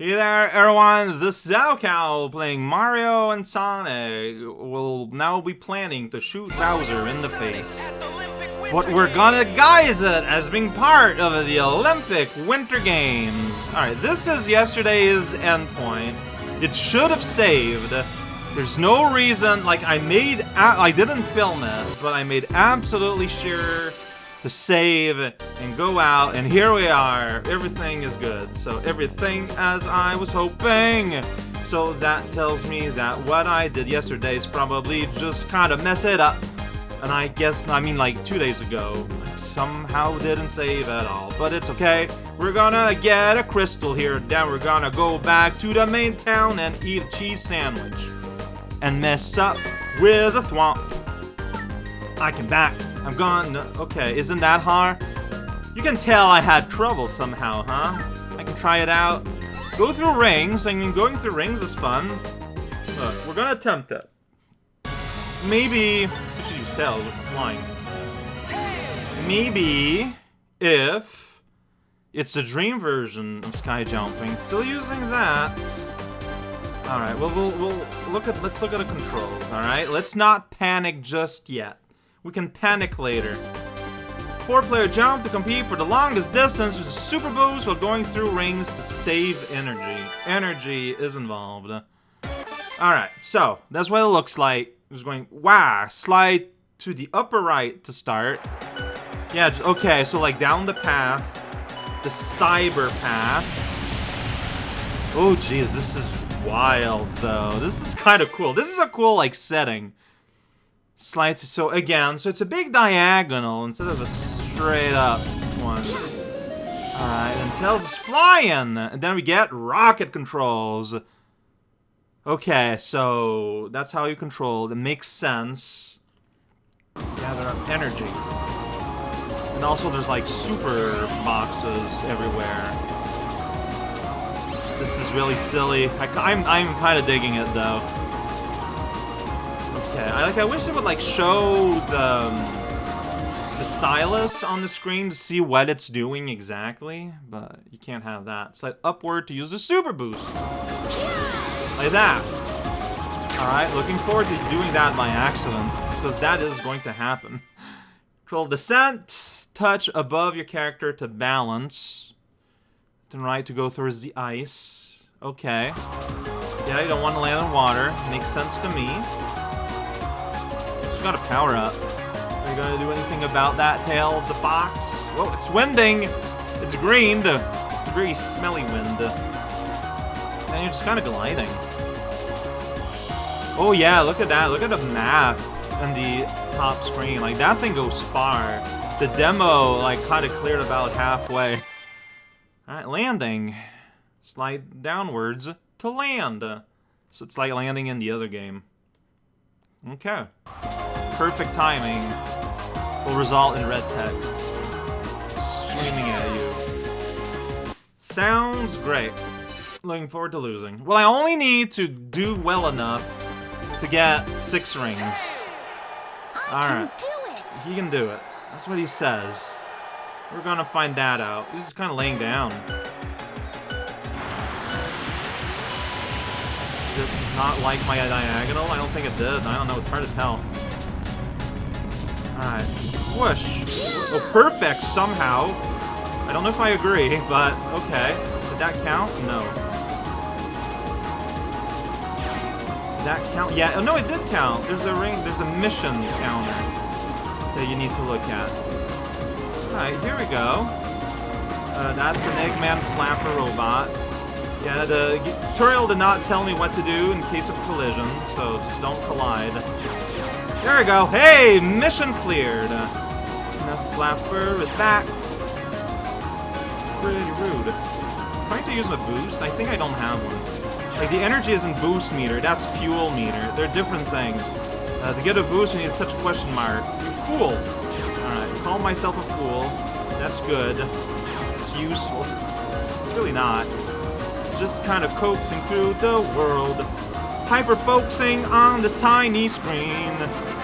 Hey there, everyone. This is raocow playing Mario and Sonic. We'll now be planning to shoot Bowser in the face. But we're gonna guise it as being part of the Olympic Winter Games. Alright, this is yesterday's endpoint. It should have saved. There's no reason, like, I made, I didn't film it, but I made absolutely sure to save and go out, and here we are. Everything is good. So everything as I was hoping. So that tells me that what I did yesterday is probably just kind of mess it up. And I guess, I mean like two days ago, somehow didn't save at all. But it's okay. We're gonna get a crystal here, then we're gonna go back to the main town and eat a cheese sandwich. And mess up with a swamp. I can back. I'm gone. Okay, isn't that hard? You can tell I had trouble somehow, huh? I can try it out. Go through rings. I mean, going through rings is fun. Look, we're gonna attempt it. Maybe... We should use tails if flying. Maybe if it's a dream version of sky jumping, still using that. All right, well, we'll, we'll look at, let's look at the controls, all right? Let's not panic just yet. We can panic later. Four-player jump to compete for the longest distance with a super boost while going through rings to save energy. Energy is involved. Alright, so, that's what it looks like. Just going, wow, slide to the upper right to start. Yeah, okay, so like down the path, the cyber path. Oh, jeez, this is wild, though. This is kind of cool. This is a cool, like, setting. Slide to, so again, so it's a big diagonal instead of a straight up one. Alright, and Tails is flying! And then we get rocket controls. Okay, so that's how you control it. Makes sense. Gather up energy. And also there's like super boxes everywhere. This is really silly. I, I'm, I'm kind of digging it though. Okay, I like. I wish it would like show the um, the stylus on the screen to see what it's doing exactly, but you can't have that. Slide upward to use the super boost, like that. All right, looking forward to doing that by accident because that is going to happen. Control descent, touch above your character to balance. Then right to go through the ice. Okay. Yeah, you don't want to land in water. Makes sense to me got a power up. Are you gonna do anything about that, Tails the fox? Whoa, it's winding! It's green. It's a very smelly wind. And you're just kind of gliding. Oh yeah, look at that. Look at the map and the top screen. Like, that thing goes far. The demo, like, kind of cleared about halfway. Alright, landing. Slide downwards to land. So it's like landing in the other game. Okay perfect timing will result in red text screaming at you. Sounds great. Looking forward to losing. Well, I only need to do well enough to get six rings. Alright. He can do it. That's what he says. We're gonna find that out. He's just kind of laying down. Did not like my diagonal? I don't think it did. I don't know. It's hard to tell. Alright. Whoosh. Oh, perfect somehow. I don't know if I agree, but okay. Did that count? No. Did that count? Yeah, oh, no, it did count. There's a ring, there's a mission counter that you need to look at. Alright, here we go. Uh, that's an Eggman Flapper robot. Yeah, the tutorial did not tell me what to do in case of collision, so just don't collide. There we go. Hey, mission cleared. The flapper is back. Pretty rude. I'm trying to use my boost. I think I don't have one. Like, the energy isn't boost meter. That's fuel meter. They're different things. Uh, to get a boost, you need to touch question mark. You fool. Alright, call myself a fool. That's good. It's useful. It's really not. just kind of coaxing through the world. Hyper-focusing on this tiny screen.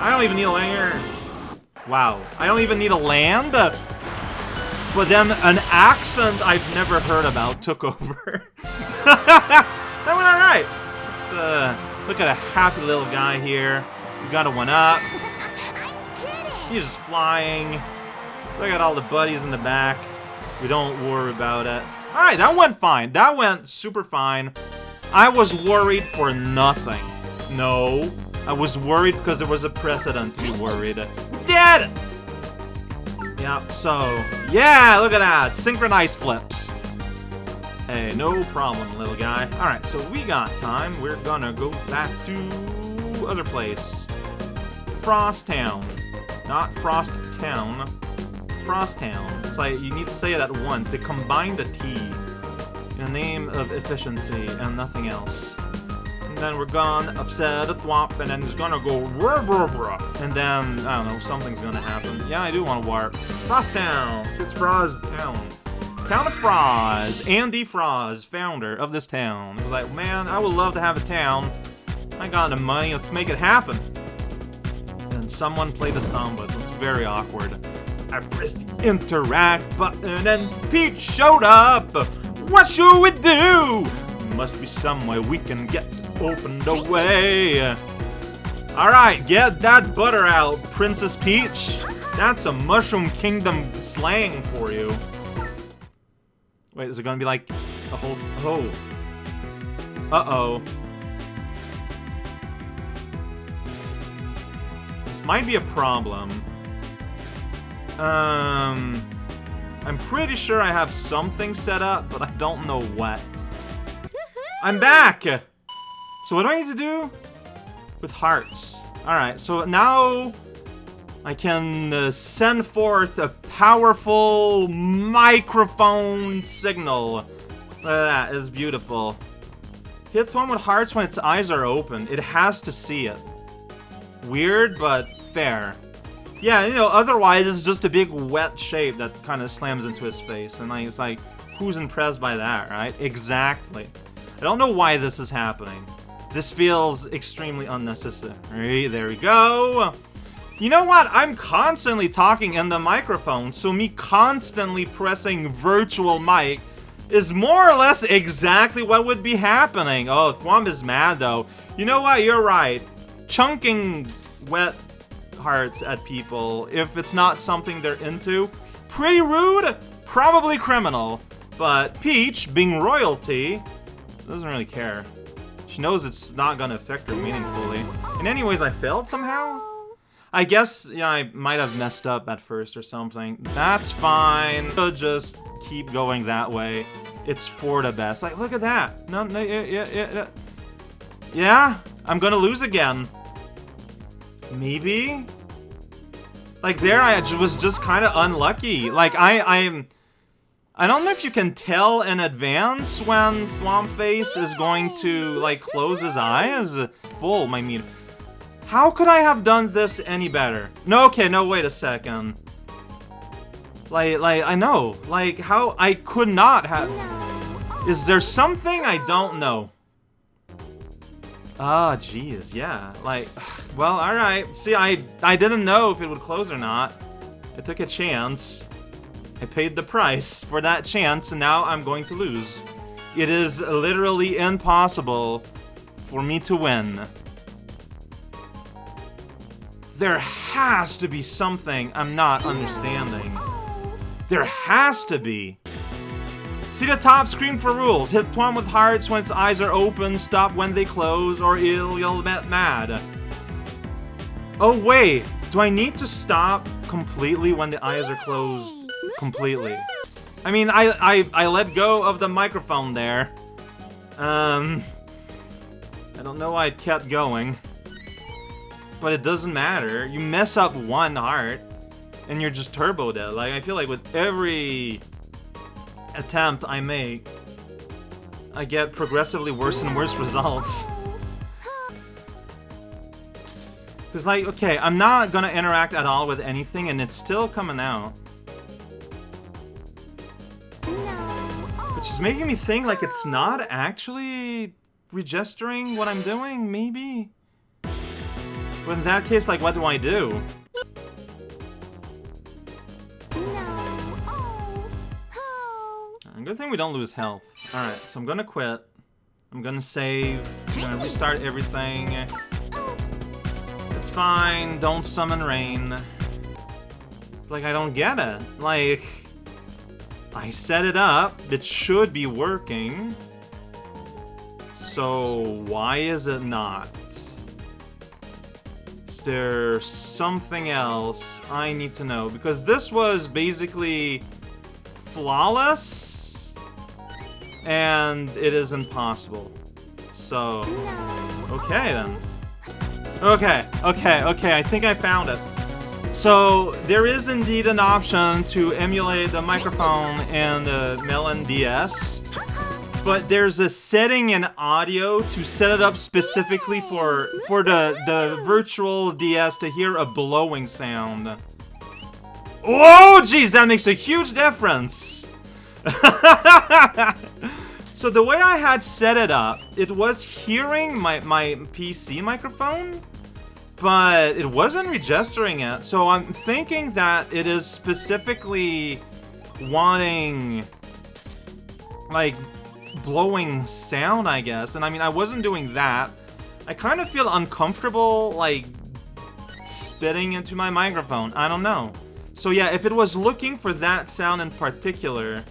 I don't even need a land. Wow. I don't even need a land? but then an accent I've never heard about took over. that went alright. Let's uh, look at a happy little guy here. We got a one up. He's just flying. Look at all the buddies in the back. We don't worry about it. Alright, that went fine. That went super fine. I was worried for nothing. No. I was worried because there was a precedent to be worried. Dead! Yeah, so... Yeah, look at that! Synchronized flips. Hey, no problem, little guy. Alright, so we got time. We're gonna go back to... other place. Frost Town. Not Frost Town. Frost Town. It's like, you need to say it at once. They combine the T in the name of efficiency and nothing else. And then we're gonna upset a and then it's gonna go rah, rah, rah. And then, I don't know, something's gonna happen. Yeah, I do want to warp. Frost Town! It's Frost Town. Of Froz. Andy Froz, founder of this town. It was like, man, I would love to have a town. I got the money, let's make it happen. And someone played the samba. It was very awkward. I pressed the interact button and Peach showed up! What should we do? Must be some way we can get opened away. Alright, get that butter out, Princess Peach. That's a Mushroom Kingdom slang for you. Wait, is it gonna be like a whole... Oh. Uh-oh. This might be a problem. Um... I'm pretty sure I have something set up, but I don't know what. I'm back! So what do I need to do? With hearts. Alright, so now I can uh, send forth a powerful microphone signal. That is beautiful. Hit one with hearts when its eyes are open. It has to see it. Weird, but fair. Yeah, you know, otherwise it's just a big wet shape that kind of slams into his face. And like, it's like, who's impressed by that, right? Exactly. I don't know why this is happening. This feels extremely unnecessary. There we go. You know what? I'm constantly talking in the microphone, so me constantly pressing virtual mic is more or less exactly what would be happening. Oh, Thwomp is mad though. You know what? You're right. Chunking wet hearts at people if it's not something they're into. Pretty rude, probably criminal, but Peach, being royalty, doesn't really care. She knows it's not gonna affect her meaningfully. And anyways, I failed somehow? I guess, yeah, I might have messed up at first or something. That's fine. I'll just keep going that way. It's for the best. Like, look at that. No, no, yeah, yeah, yeah. Yeah, I'm gonna lose again. Maybe? Like there I was just kind of unlucky. Like I I'm I don't know if you can tell in advance when Face is going to like close his eyes. Full, I mean. How could I have done this any better? No, okay, no, wait a second. Like, like, I know. Like, how I could not have... Is there something I don't know? Ah, oh, jeez, yeah. Like, well, alright. See, I, I didn't know if it would close or not. I took a chance. I paid the price for that chance, and now I'm going to lose. It is literally impossible for me to win. There has to be something I'm not understanding. There has to be. See the top screen for rules. Hit one with hearts when its eyes are open, stop when they close, or you'll, you'll get mad. Oh wait, do I need to stop completely when the eyes are closed completely? I mean, I, I, I let go of the microphone there. Um, I don't know why it kept going. But it doesn't matter. You mess up one heart, and you're just turbo dead. Like, I feel like with every attempt I make, I get progressively worse and worse results. Because, like, okay, I'm not gonna interact at all with anything, and it's still coming out. Which is making me think, like, it's not actually registering what I'm doing, maybe? But in that case, like, what do I do? Good thing we don't lose health. Alright, so I'm gonna quit. I'm gonna save. I'm gonna restart everything. It's fine. Don't summon rain. Like, I don't get it. Like, I set it up. It should be working. So, why is it not? Is there something else I need to know? Because this was basically flawless, and it is impossible. So, okay then. Okay, okay, okay, I think I found it. So, there is indeed an option to emulate the microphone in the melonDS, but there's a setting in audio to set it up specifically for for the, the virtual DS to hear a blowing sound. Oh, jeez, that makes a huge difference! so the way I had set it up, it was hearing my, my PC microphone, but it wasn't registering it. So I'm thinking that it is specifically wanting, like, blowing sound, I guess. And I mean, I wasn't doing that. I kind of feel uncomfortable, like, spitting into my microphone. I don't know. So yeah, if it was looking for that sound in particular,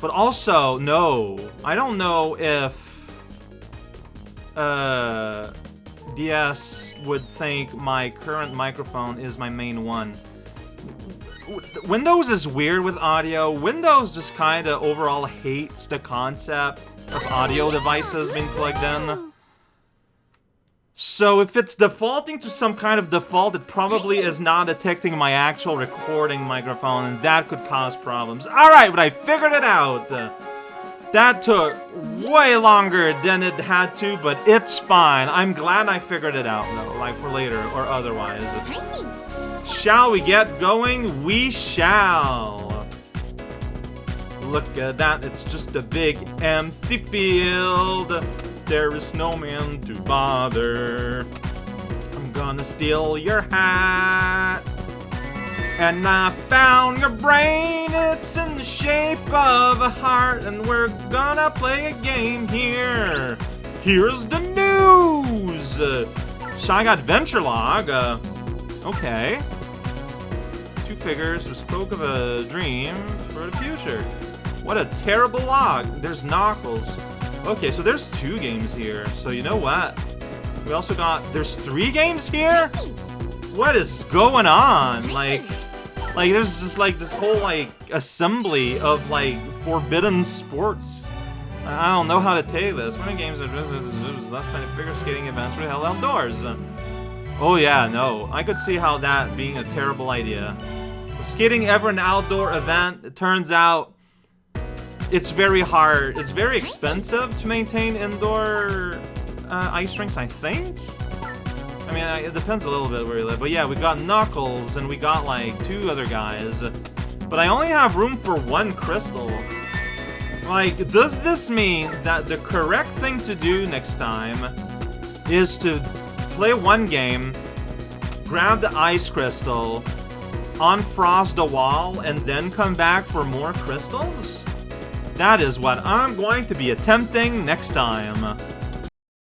but also, no, I don't know if uh, DS would think my current microphone is my main one. Windows is weird with audio. Windows just kind of overall hates the concept of audio devices being plugged in. So if it's defaulting to some kind of default, it probably is not detecting my actual recording microphone, and that could cause problems. Alright, but I figured it out! That took way longer than it had to, but it's fine. I'm glad I figured it out, though, like for later or otherwise. Shall we get going? We shall! Look at that, it's just a big empty field. There is no man to bother. I'm gonna steal your hat. And I found your brain, it's in the shape of a heart, and we're gonna play a game here. Here's the news! Shy got Venture Log, uh, okay figures who spoke of a dream for the future. What a terrible log. There's Knuckles. Okay, so there's two games here. So you know what? We also got... There's three games here? What is going on? Like... Like, there's just, like, this whole, like, assembly of, like, forbidden sports. I don't know how to take this. Many games are last time figure skating events were held outdoors. Oh yeah, no. I could see how that being a terrible idea skating ever an outdoor event? It turns out it's very hard. It's very expensive to maintain indoor uh, ice rinks, I think? I mean, it depends a little bit where you live. But yeah, we got Knuckles, and we got, like, two other guys. But I only have room for one crystal. Like, does this mean that the correct thing to do next time is to play one game, grab the ice crystal, unfrost a wall, and then come back for more crystals? That is what I'm going to be attempting next time.